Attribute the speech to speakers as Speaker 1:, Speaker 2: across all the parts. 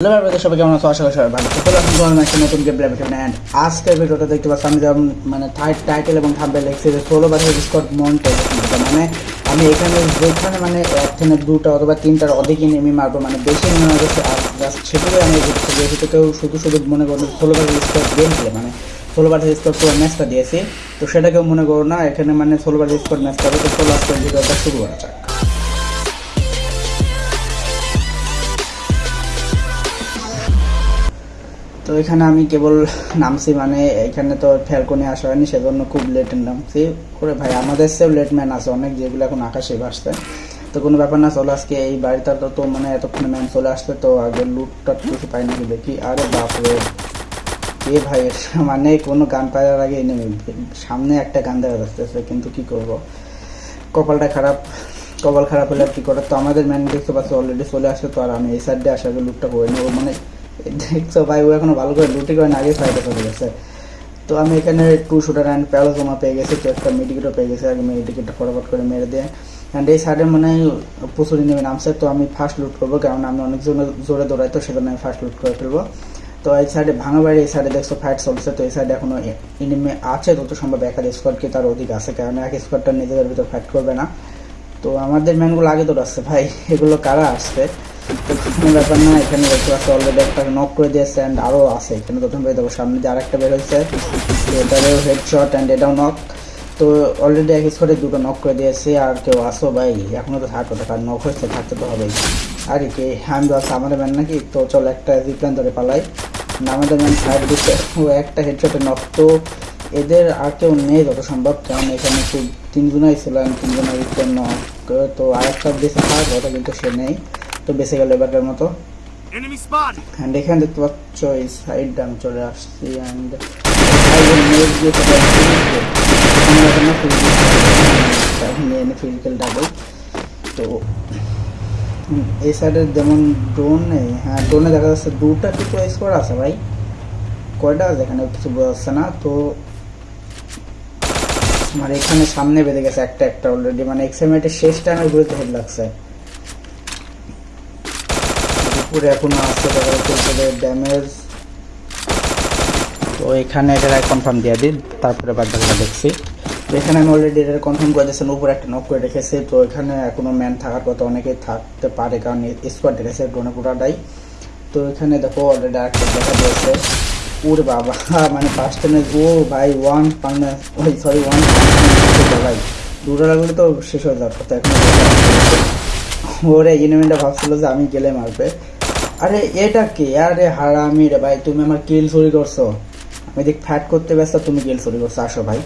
Speaker 1: Hello brother সবাই কেমন আছো? আশা ভালো একটা নতুন গেম প্লে অ্যান্ড আজকের ভিডিওটা দেখতে পাচ্ছি আমি যেমন মানে টাইটেল এবং যে ষোলো স্কট মন্টে মানে আমি এখানে যেখানে মানে একখানে, দুটা অথবা তিনটার অধিক নেমে মারবো মানে বেশি নেমে মারবো জাস্ট সেটুকুই কেউ শুধু শুধু মনে করো ষোলো বাজার স্কট গেম মানে ষোলো বাজার স্কট পুরো ম্যাচটা দিয়েছি, তো সেটা কেউ মনে করো না, এখানে মানে ষোলো বাজার স্কট ম্যাচটা হবে, তো ষোলো আজকের ভিডিওটা শুরু করা যাক। তো এখানে আমি কেবল নামছি মানে এখানে তো ফ্যালকনে আসা হয়নি, সেজন্য খুব লেট নামছি। করে ভাই, আমাদের সেও লেট ম্যান আছে, অনেক যেগুলো এখন আকাশে ভাসছে তো কোনো ব্যাপার না, চলে আজকে এই বাড়িটা তো তো মানে এতক্ষণে ম্যান চলে আসছে, তো আগে লুটটা কিছু পাই নাকি দেখি। আরে বাপরে। এ ভাই মানে কোনো গান পাওয়ার আগে নেমে সামনে একটা গান দেখা যাচ্ছে, কিন্তু কি করব? কপালটা খারাপ, কপাল খারাপ হলে আর কি করে? তো আমাদের ম্যান দেখতে পাচ্ছি অলরেডি চলে আসছে, তো আর আমি এই সাইডে আসার লুটটা করে নেব। মানে দেখছ ভাই, ও এখনও ভালো করে লুটি করে আগে ফাইটে চলে গেছে। তো আমি এখানে টু শুটার অ্যান্ড প্যালোজোমা পেয়ে গেছি, তো একটা মেডিকেটও পেয়ে গেছি, আগে মেডিকেটটা ফটাফট করে মেরে দিয়ে। অ্যান্ড এই সাইডে মানে প্রচুর নেমে নামছে, তো আমি ফার্স্ট লুট করব, কারণ আমি অনেক জনে জোরে দৌড়াই, তো সেজন্য আমি ফার্স্ট লুট করে ফেলব। তো এই সাইডে ভাঙা বাড়ি, এই সাইডে দেখছ ফাইট চলছে, তো এই সাইডে এখনও ইনিমে আছে তত সম্ভব একার স্কোয়াড কি তার অধিক আছে, কারণ এক স্কোয়াডটা নিজেদের ভিতরে ফাইট করবে না। তো আমাদের ম্যানগুলো আগে দৌড়াচ্ছে, ভাই। এগুলো কারা আসছে তো কোনো ব্যাপার না, এখানে দেখতে পাচ্ছি অলরেডি একটা নক করে দিয়েছে অ্যান্ড আরও আছে। এখানে প্রথম পেয়ে দেবো সামনে দিয়ে আরেকটা বের হয়েছে, এটারও হেডশট অ্যান্ড এটাও নক তো অলরেডি এক স্কোয়াডে দুটো নক করে দিয়েছে, আর কেউ আসো ভাই এখনও তো থাকো কারণ নক হচ্ছে থাকতে তো হবেই। আর কি, আমি ভাবছি আমাদের ম্যান নাকি? তো চল একটা জিপ্ল্যান ধরে পালাই আমাদের ম্যান সাইড দিচ্ছে ও একটা হেডশটে নক তো এদের আর কেউ নেই যত সম্ভব, কারণ এখানে খুব তিনজনাই ছিল তিনজনের নক তো আরেকটা বেঁচে থাক, ওটা কিন্তু সে নেই। তো বেঁচে গেল এবারকার মতো। অ্যান্ড এখানে দেখতে পাচ্ছ এই সাইডটা আমি চলে আসছি অ্যান্ড এনে ফিজিক্যাল ডাবল তো এই সাইডে যেমন ড্রোন হ্যাঁ ড্রোনে দেখা যাচ্ছে দুটা কিছু স্কোয়ার আছে ভাই? কয়টা আছে এখানে? কিছু বোঝা যাচ্ছে না। তো আমার এখানে সামনে বেঁধে গেছে একটা একটা অলরেডি মানে এক্সাইমেটের শেষ টাইমে ঘুরতে হেড লাগছে। উপরে এখনও আসছে উপরে ড্যামেজ তো এখানে এটা কনফার্ম দিয়ে দিন, তারপরে বাদ বাকিটা দেখছি। এখানে আমি অলরেডি এটা কনফার্ম করে দিয়েছেন উপরে একটা নক করে রেখেছি। তো এখানে এখনও ম্যান থাকার কথা অনেকেই থাকতে পারে, কারণ স্কোয়াড রেখেছে ড্রোনে পুরাটাই। তো এখানে দেখো অলরেডি আরেকটা দেখা দিয়েছে। ওর বাবা মানে ফার্স্ট টাইমে ও ভাই ওয়ান পান্না ওই সরি ওয়ান ভাই। দুটো লাগলে তো শেষ হয়ে যাওয়ার কথা, এখন ওরে এনিমিটা ভাবছিল যে আমি গেলে মারবে। আরে, এটা কি? আরে হারামি রে ভাই, তুমি আমার কিল চুরি করছ। আমি দেখ ফ্যাট করতে ব্যস্ত, তুমি কিল চুরি করছ। আসো ভাই।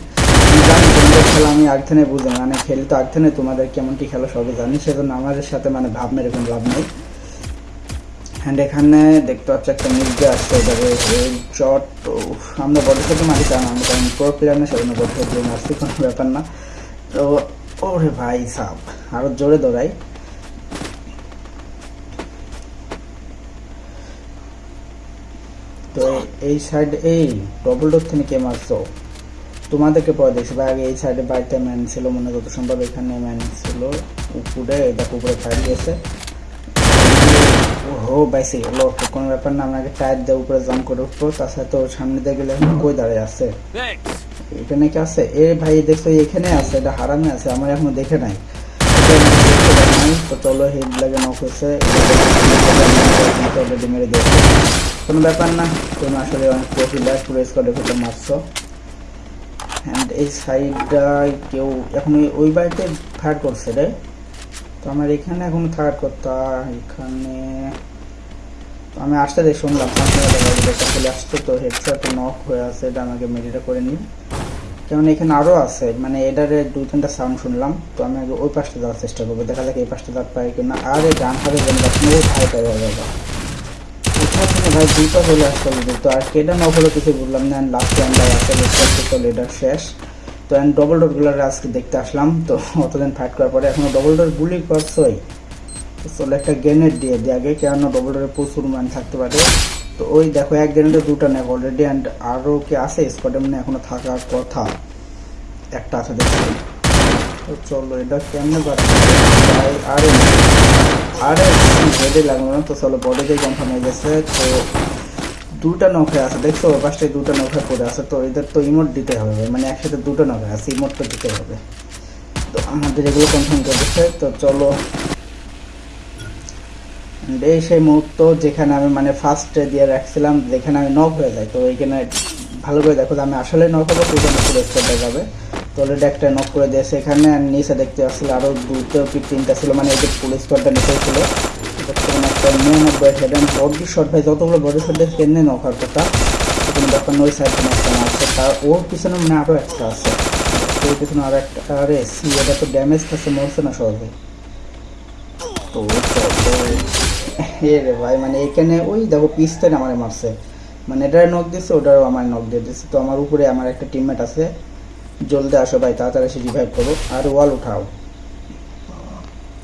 Speaker 1: খেলা আমি আগথেনে বুঝি মানে খেলি তো আগথেনে তোমাদের কেমন কি খেলা সবই জানি, সেজন্য আমাদের সাথে মানে ভাব মেরে কোনো লাভ নেই। হ্যান্ড এখানে দেখতে পাচ্ছি একটা মির্জা আসছে চট আমরা বডি সাথে মারি কারণ আমি কারণ প্রো প্লেয়ার না, সেজন্য বডি সাথে মারছি কোনো ব্যাপার না। তো, ওরে ভাই সাপ আরও জোরে দৌড়াই তো এই সাইড এই ডবল ডোর থেকে মারছো? তোমাদেরকে পরে দেখছি। ভাই, আগে এই সাইডে বাড়িতে ম্যান ছিল, মনে যত সম্ভব এখানে ম্যান ছিল। উপরে, দেখো, উপরে ফায়ার দিয়েছে ও বাইসে গেলো কোনো ব্যাপার না আপনাকে টায়ার দিয়ে উপরে জাম করে উঠবো। তাছাড়া তো সামনে দিয়ে গেলে এখন কই দাঁড়িয়ে আছে! এখানে কি আছে? এ ভাই, দেখছ, এখানে আছে, এটা হারামে আছে, আমার এখনও দেখে এটা নাই। তো চলো হেড লাগে নক হয়েছে। অলরেডি মেরে দিয়েছে। কোনো ব্যাপার না তুমি আসলে অনেক প্রফিলার পুরো স্কোয়াডের ভিতরে মারছো। অ্যান্ড এই সাইডটায় কেউ এখন ওই- বাড়িতে ফায়ার করছে রে। তো আমার এখানে এখন থাকার কথা এখানে আমি আসতে দেখ শুনলাম। একটা চলে আসছে, তো হেডসেট নক হয়ে আছে, এটা আমাকে মেডিটা করে নিই কেমন এখানে আরও আছে মানে এটারে দুই তিনটা সাউন্ড শুনলাম, তো আমি আগে ওই পাশটা যাওয়ার চেষ্টা করব। দেখা যাক এই পাশটা যাক পাই কিনা। আরে ডান হাতে জেনে যাচ্ছে ও ভাই পাই হয়ে যাবে কোথাও থেকে ভাই, দুইটা চলে আসতে হবে। তো আর কেটা নক হলো কিছু বললাম না। লাস্ট দেখতে পাচ্ছি তো শেষ। তো অ্যান্ড ডবল ডোরগুলোর আজকে দেখতে আসলাম। তো অতদিন ফাইট করার পরে এখনও ডবল ডোর গুলি করছোই। চলে একটা গ্রেনেড দিয়ে দিই আগে কেন ডবল ডোরে প্রচুর ম্যান থাকতে পারে। তো ওই দেখো, এক গ্রেনেডে দুটো নেক অলরেডি অ্যান্ড আরও কি আছে? স্কোয়াডে মানে এখনও থাকার কথা। একটা আছে দেখছি তো চলো, এটা কেমনে ভাই, আরে আরে হেডে লাগল না তো, চলো বডিতে গেছে, তো দুটা নৌকা আছে, দেখছ দুটা নৌকা পড়ে আছে, তো এদের তো ইমোট দিতে হবে মানে একসাথে দুটো নৌকা আছে তো দিতে হবে। তো আমাদের এগুলো কনফার্ম করে দিচ্ছে, তো চলো। এই সেই মুহূর্ত যেখানে আমি মানে ফার্স্টে দিয়ে রাখছিলাম, যেখানে আমি নক হয়ে যাই, তো এইখানে ভালো করে দেখো যে আমি আসলে নক হব পুরো স্কোরটা যাবে। অলরেডি একটা নক করে দিয়েছে এখানে আর নিচে দেখতে পাচ্ছিল আরও দুটো কি তিনটা ছিল। মানে এই যে পুলিশ স্কোরটা নিচেই ছিল। বডি শট ভাই, যতগুলো বডি শট কেমনি নক হওয়ার কথা তো কোনো ব্যাপার নয় সাইড কোনো একটা মারছে তার ওর পিছনে মানে আরও একটা আছে। ওর পিছনে আরও একটা আরে সি এটা তো ড্যামেজ খাচ্ছে মরছে না সহজে তো এ রে ভাই মানে এখানে ওই দেখো পিস্তেন আমার মারছে। মানে এটার নক দিচ্ছে ওটারও আমার নক দিয়ে দিচ্ছে তো আমার উপরে আমার একটা টিমমেট আছে। জলদি আসো ভাই তাড়াতাড়ি এসে রিভাইভ করো। আর ওয়াল উঠাও।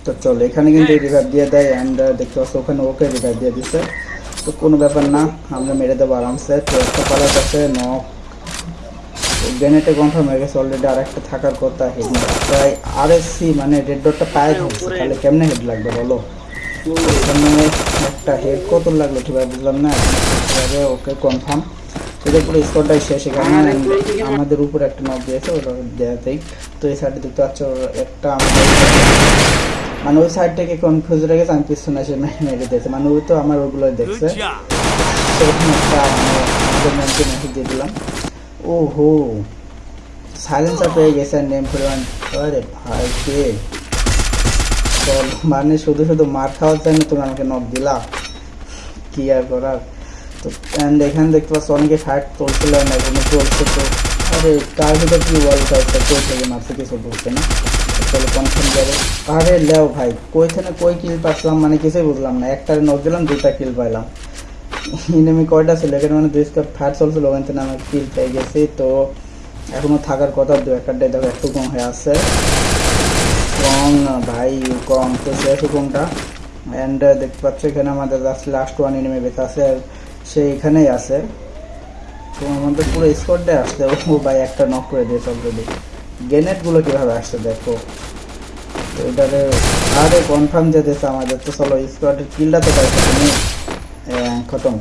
Speaker 1: তো চলো এখানে কিন্তু রিভাইভ দিয়ে দেয় অ্যান্ড দেখতে পাচ্ছ ওখানে ওকে রিভাইভ দিয়ে দিচ্ছে তো কোনো ব্যাপার না আমরা মেরে দেবো আরামসে। তো একটা পালার কাছে নক গ্রেনেটে কনফার্ম হয়ে গেছে অলরেডি আর একটা থাকার কথা হেড প্রায় আর এসসি মানে রেড ডটটা পায়ে ধরছে। তাহলে কেমনে হেড লাগবে বলো? এখানে একটা হেড কত লাগল ঠিক বুঝলাম না। ওকে কনফার্ম এটা পুরো স্কোরটাই শেষ এখানে। and আমাদের উপরে একটা নক দিয়েছে ওটা দেওয়াতেই তো এই সাইডে দেখতে পাচ্ছ একটা মানে ওই সাইড থেকে কনফিউজ হয়ে গেছে আমি পিছনে এসে মেরে দিয়েছে। মানে ওই তো আমার ওগুলো দেখছে। ওখানে একটা মানে আমাদের ম্যামকে মেসেজ দিয়ে দিলাম। ও হো সাইলেন্সার পেয়ে গেছে নেম পরিমাণ। আরে ভাই কে? চল মানে শুধু শুধু মার খাওয়ার জন্য তুমি আমাকে নক দিলা? কি আর করার? তো অ্যান্ড এখানে দেখতে পাচ্ছ অনেকে ফাইট চলছিল না চলছে তো। আরে, তার ভিতর কি ওয়াল ফাইটটা কই থেকে মারছে কিছু বলছে না? চলো কনফার্ম যাবে আরে, লেও ভাই কই থেকে কই কিল পাচ্ছিলাম মানে কিছুই বুঝলাম না। একটারে নক দিলাম, দুইটা কিল পাইলাম। ইনেমি কয়টা ছিল? এখানে মানে দুই স্কোয়ার ফায়ার চলছিল, ওখান থেকে আমি কিল পেয়ে গেছি তো। এখনও থাকার কথা, দু একটা দেখো, একটু কম হয়ে আছে। কম ভাই, কম। তো শেষ কোনটা? অ্যান্ড দেখতে পাচ্ছ, এখানে আমাদের জাস্ট লাস্ট ওয়ান এনিমি বেঁচে আছে। সে এখানেই আছে। তো আমাদের পুরো স্কোয়াডে আসছে ও ভাই একটা নক করে দিয়েছে অলরেডি গ্রেনেডগুলো কীভাবে আসছে দেখো। তো এটারে আরে কনফার্ম যেতেছে আমাদের। তো চলো স্কোয়াডের কিলটা তো পাইছো তুমি। খতম।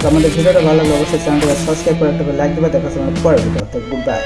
Speaker 1: তো আমাদের ভিডিওটা ভালো লাগলে অবশ্যই চ্যানেলটা সাবস্ক্রাইব করে একটা লাইক দেবে, দেখা গুড বাই